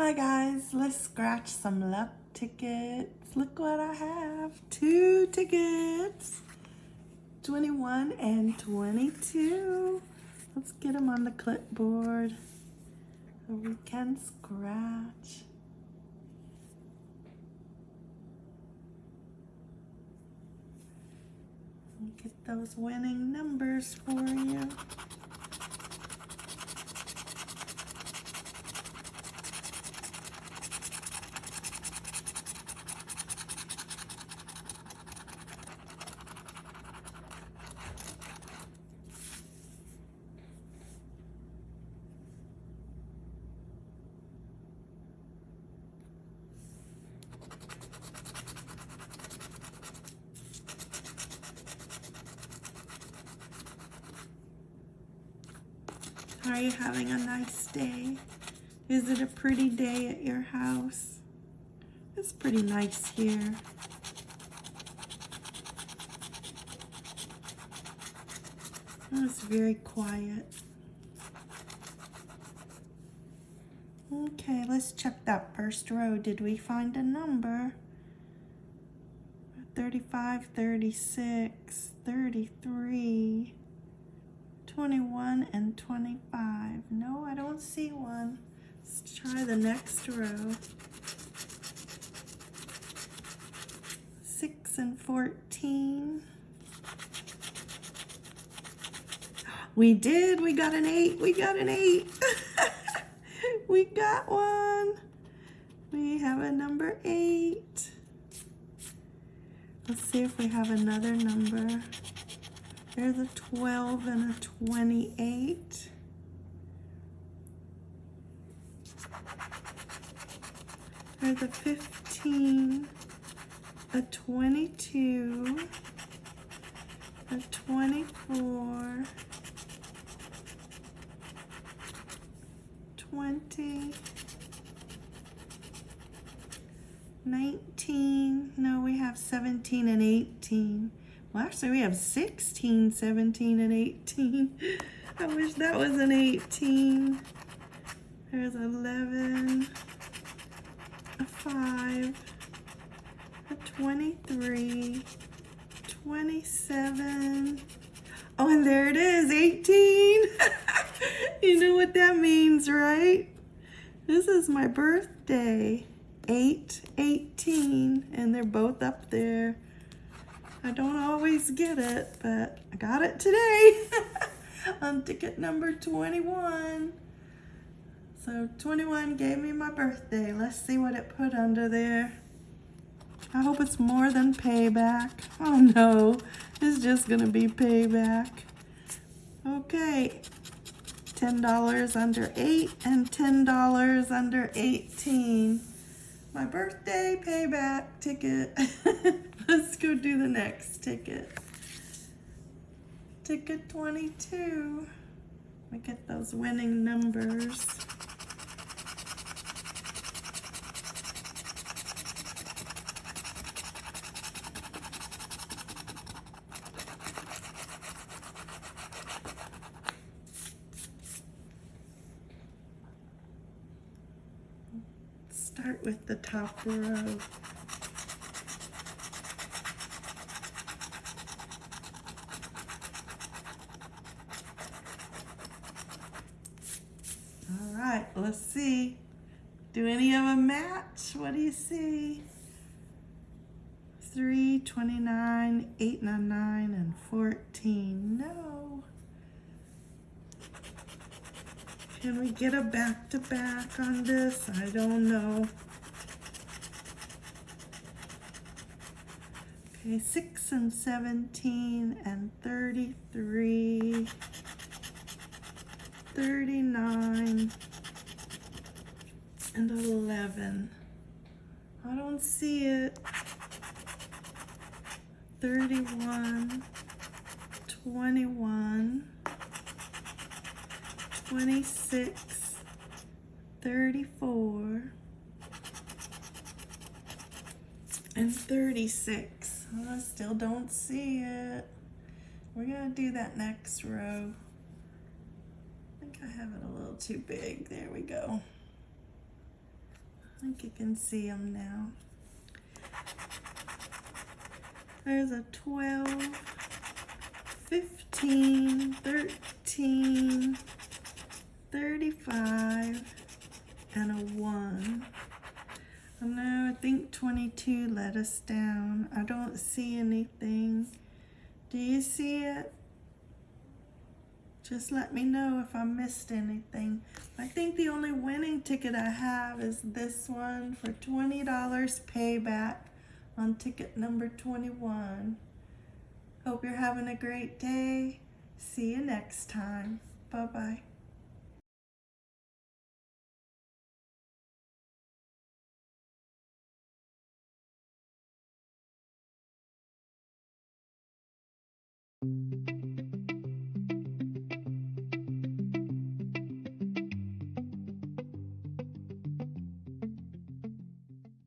Hi guys, let's scratch some luck tickets. Look what I have. Two tickets. 21 and 22. Let's get them on the clipboard so we can scratch. Get those winning numbers for you. Are you having a nice day? Is it a pretty day at your house? It's pretty nice here. Oh, it's very quiet. Okay, let's check that first row. Did we find a number? 35, 36, 33, 21, and 25. No, I don't see one. Let's try the next row. 6 and 14. We did. We got an 8. We got an 8. we got one. We have a number 8. Let's see if we have another number. There's a 12 and a 28. There's a 15, a 22, a 24, 20, 19, no, we have 17 and 18. Well, actually, we have 16, 17, and 18. I wish that was an 18. There's 11, a 5, a 23, 27. Oh, and there it is, 18. you know what that means, right? This is my birthday. 8, 18, and they're both up there. I don't always get it, but I got it today on ticket number 21. So 21 gave me my birthday. Let's see what it put under there. I hope it's more than payback. Oh no, it's just gonna be payback. Okay, $10 under 8 and $10 under 18 my birthday payback ticket. Let's go do the next ticket. Ticket 22. We get those winning numbers. Start with the top row. All right, let's see. Do any of them match? What do you see? 3, 29, 8, 9, and 14. No. Can we get a back-to-back -back on this? I don't know. Okay, 6 and 17 and 33, 39, and 11. I don't see it. 31, 21, 26, 34, and 36. Oh, I still don't see it. We're gonna do that next row. I think I have it a little too big. There we go. I think you can see them now. There's a 12, 15, 13, 35, and a 1. I know, I think 22 let us down. I don't see anything. Do you see it? Just let me know if I missed anything. I think the only winning ticket I have is this one for $20 payback on ticket number 21. Hope you're having a great day. See you next time. Bye-bye.